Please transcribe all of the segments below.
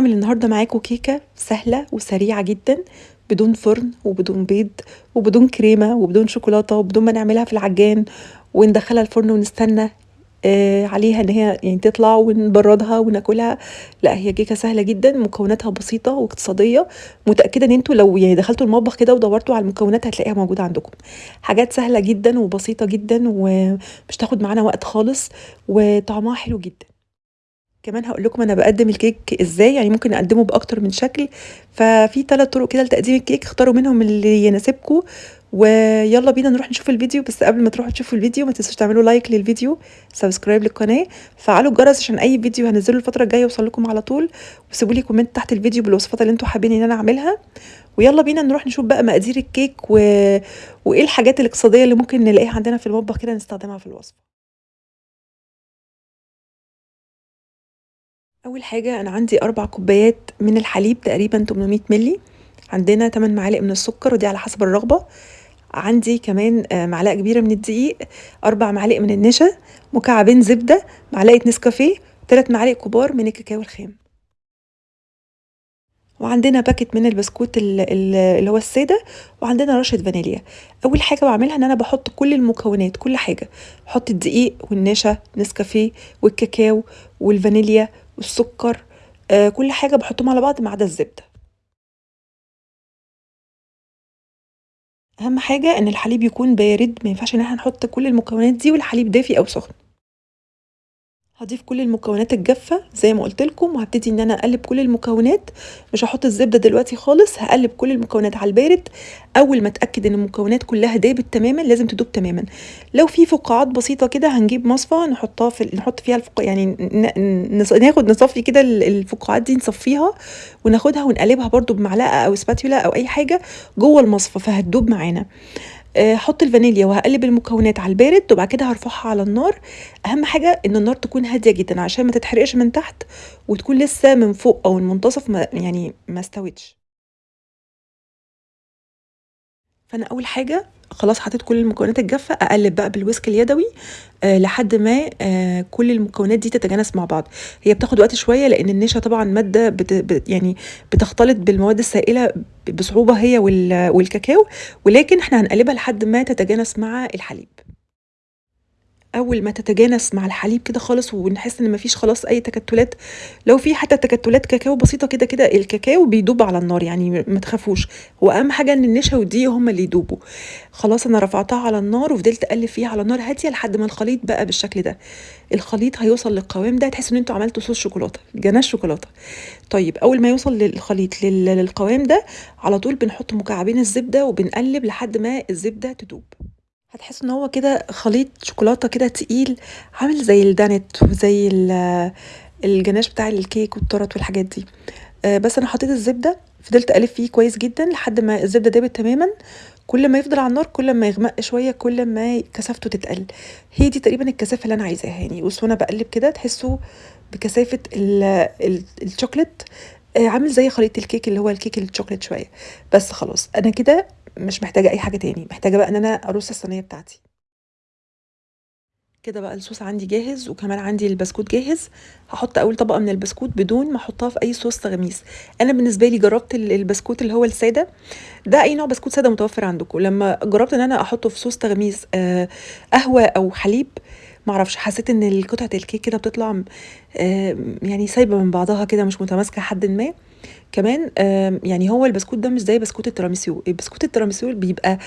هعمل النهارده معاكم كيكة سهلة وسريعة جدا بدون فرن وبدون بيض وبدون كريمة وبدون شوكولاتة وبدون ما نعملها في العجان وندخلها الفرن ونستنى آه عليها إن هي يعني تطلع ونبردها وناكلها. لا هي كيكة سهلة جدا مكوناتها بسيطة واقتصادية. متأكدة إن أنتوا لو يعني دخلتوا المطبخ كده ودورتوا على المكونات هتلاقيها موجودة عندكم. حاجات سهلة جدا وبسيطة جدا ومش تاخد معانا وقت خالص وطعمها حلو جدا. كمان هقول لكم أنا بقدم الكيك إزاي يعني ممكن أقدمه بأكتر من شكل. ففي ثلاث طرق كده لتقديم الكيك اختاروا منهم اللي يناسبكم ويلا بينا نروح نشوف الفيديو. بس قبل ما تروحوا تشوفوا الفيديو ما تنسوش تعملوا like للفيديو subscribe للقناة فعلوا الجرس عشان أي فيديو هنزله الفترة الجاية يوصل لكم على طول. وسيبوا لي comment تحت الفيديو بالوصفات اللي أنتوا حابين إن أنا أعملها. ويلا بينا نروح نشوف بقى مقادير الكيك و... وإيه الحاجات الاقتصادية اللي ممكن نلاقيها عندنا في المطبخ كده نستخدمها في الوصفة. أول حاجة أنا عندي أربع كوبايات من الحليب تقريبا 800 ملي عندنا 8 معالق من السكر ودي على حسب الرغبة. عندي كمان معلقة كبيرة من الدقيق أربع معالق من النشا مكعبين زبدة معلقة نسكافيه ثلاث معالق كبار من الكاكاو الخام. وعندنا باكت من البسكوت اللي هو السادة وعندنا رشة فانيليا. أول حاجة بعملها إن أنا بحط كل المكونات كل حاجة. بحط الدقيق والنشا نسكافيه والكاكاو والفانيليا والسكر آه كل حاجة بحطهم على بعض ما عدا الزبدة. أهم حاجة إن الحليب يكون بارد ما ينفعش إن إحنا نحط كل المكونات دي والحليب دافي أو سخن. هضيف كل المكونات الجافة زي ما قلت لكم وهبتدي إن أنا أقلب كل المكونات. مش هحط الزبدة دلوقتي خالص هقلب كل المكونات على البارد. أول ما أتأكد إن المكونات كلها دابت تماما لازم تدوب تماما. لو في فقاعات بسيطة كده هنجيب مصفى نحطها في نحط فيها الفق... يعني ناخد نصفي كده الفقاعات دي نصفيها وناخدها ونقلبها برده بمعلقة أو سباتولا أو أي حاجة جوه المصفى فهتدوب معانا. هحط الفانيليا وهقلب المكونات على البارد وبعد كده هرفعها على النار. أهم حاجة إن النار تكون هادية جدا عشان ما تتحرقش من تحت وتكون لسه من فوق أو المنتصف ما يعني ما استوتش. فأنا أول حاجة خلاص حطيت كل المكونات الجافة أقلب بقى بالويسك اليدوي أه لحد ما أه كل المكونات دي تتجانس مع بعض. هي بتاخد وقت شوية لأن النشا طبعا مادة بت بت يعني بتختلط بالمواد السائلة بصعوبة هي والكاكاو ولكن إحنا هنقلبها لحد ما تتجانس مع الحليب. أول ما تتجانس مع الحليب كده خالص ونحس إن مفيش خلاص أي تكتلات لو في حتى تكتلات كاكاو بسيطة كده كده الكاكاو بيدوب على النار يعني ما تخافوش. هو اهم حاجة إن النشا والدقيق هما اللي يدوبوا. خلاص أنا رفعتها على النار وفضلت أقلب فيها على نار هادية لحد ما الخليط بقى بالشكل ده. الخليط هيوصل للقوام ده تحسوا إن أنتوا عملتوا صوص شوكولاتة جناش شوكولاتة. طيب أول ما يوصل للخليط للقوام ده على طول بنحط مكعبين الزبدة وبنقلب لحد ما الزبدة تدوب. هتحس إن هو كده خليط شوكولاتة كده تقيل عامل زي الدانيت وزي الجناش بتاع الكيك والتورت والحاجات دي. آه بس أنا حطيت الزبدة فضلت اقلب فيه كويس جدا لحد ما الزبدة دابت تماما. كل ما يفضل على النار كل ما يغمق شوية كل ما كثافته تتقل. هي دي تقريبا الكثافة اللي أنا عايزاها يعني. بصوا أنا بقلب كده تحسوا بكثافة الشوكليت. آه عامل زي خليط الكيك اللي هو الكيك الشوكليت شوية. بس خلاص أنا كده مش محتاجة أي حاجة تاني محتاجة بقى إن أنا ارص الصينية بتاعتي. كده بقى الصوص عندي جاهز وكمان عندي البسكوت جاهز. هحط أول طبقة من البسكوت بدون ما أحطها في أي صوص تغميس. أنا بالنسبة لي جربت البسكوت اللي هو السادة. ده أي نوع بسكوت سادة متوفر عندكم. لما جربت إن أنا أحطه في صوص تغميس آه قهوة أو حليب معرفش حسيت إن قطعة الكيك كده بتطلع آه يعني سايبة من بعضها كده مش متماسكة حد ما. كمان يعني هو البسكوت ده مش زي بسكوت التيراميسو البسكوت التيراميسو بيبقى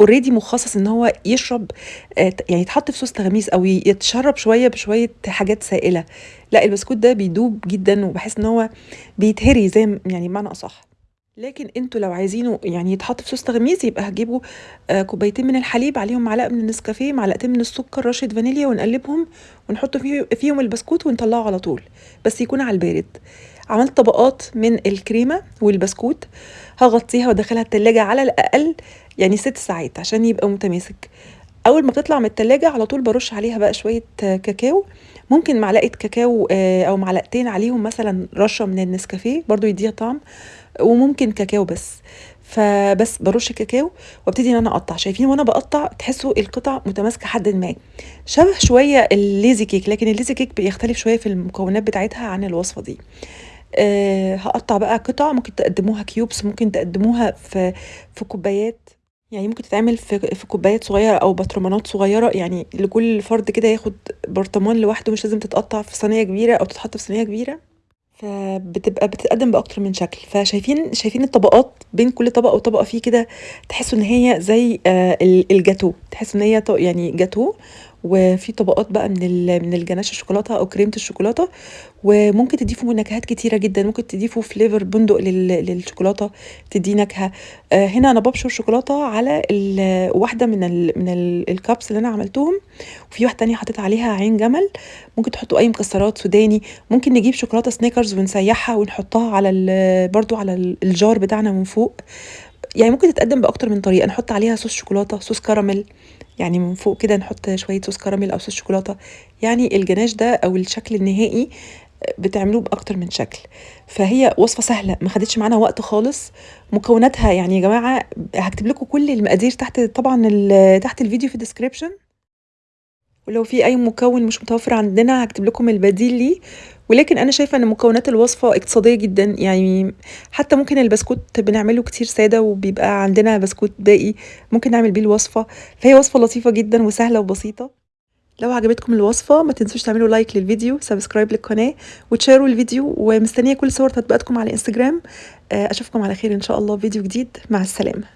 already مخصص إن هو يشرب يعني يتحط في صوص تغميس أو يتشرب شوية بشوية حاجات سائلة. لا البسكوت ده بيدوب جدا وبحس إن هو بيتهري زي يعني بمعنى أصح. لكن أنتوا لو عايزينه يعني يتحط في صوص تغميس يبقى هتجيبوا آه كوبايتين من الحليب عليهم معلقة من النسكافيه معلقتين من السكر رشة فانيليا ونقلبهم ونحط فيه فيهم البسكوت ونطلعه على طول. بس يكون على البارد. عملت طبقات من الكريمة والبسكوت هغطيها وأدخلها التلاجة على الأقل يعني ست ساعات عشان يبقى متماسك. أول ما بتطلع من التلاجة على طول برش عليها بقى شوية كاكاو. ممكن معلقة كاكاو أو معلقتين عليهم مثلا رشة من النسكافيه برضو يديها طعم وممكن كاكاو بس. فبس برش كاكاو وأبتدي إن أنا أقطع. شايفين وأنا بقطع تحسوا القطع متماسكة حد ما. شبه شوية ال lazy cake لكن ال lazy cake بيختلف شوية في المكونات بتاعتها عن الوصفة دي. آه هقطع بقى قطع ممكن تقدموها cubes ممكن تقدموها في في كوبايات يعني ممكن تتعمل في في كوبايات صغيرة أو برطمانات صغيرة يعني لكل فرد كده ياخد برطمان لوحده مش لازم تتقطع في صينية كبيرة أو تتحط في صينية كبيرة. فبتبقى بتتقدم بأكتر من شكل. فشايفين شايفين الطبقات بين كل طبقه وطبقه فيه كده تحسوا إن هي زي آه ال- الجاتو. تحسوا إن هي يعني جاتو وفي طبقات بقى من من الجناش الشوكولاتة أو كريمة الشوكولاتة وممكن تضيفوا نكهات كتيرة جدا. ممكن تضيفوا flavor بندق لل- للشوكولاتة تدي نكهة. آه هنا أنا ببشر شوكولاتة على واحدة من ال من ال- ال cups اللي أنا عملتهم. وفي واحدة تانية حطيت عليها عين جمل. ممكن تحطوا أي مكسرات سوداني. ممكن نجيب شوكولاتة سنيكرز ونسيحها ونحطها على برضو على ال- ال jar بتاعنا من فوق. يعني ممكن تتقدم بأكتر من طريقة. نحط عليها صوص شوكولاتة صوص كراميل يعني من فوق كده نحط شوية صوص كراميل أو صوص شوكولاتة. يعني الجناش ده أو الشكل النهائي بتعملوه بأكتر من شكل. فهي وصفة سهلة ما خدتش معانا وقت خالص. مكوناتها يعني يا جماعة هكتب لكم كل المقادير تحت طبعا تحت الفيديو في ال description ولو في أي مكون مش متوفر عندنا هكتب لكم البديل ليه. ولكن أنا شايفة إن مكونات الوصفة اقتصادية جدا يعني حتى ممكن البسكوت بنعمله كتير سادة وبيبقى عندنا بسكوت باقي ممكن نعمل بيه الوصفة. فهي وصفة لطيفة جدا وسهلة وبسيطة. لو عجبتكم الوصفة ما تنسوش تعملوا like للفيديو subscribe للقناة وتشيروا الفيديو ومستنية كل صور تطبيقاتكم على انستجرام آه، أشوفكم على خير إن شاء الله في فيديو جديد. مع السلامة.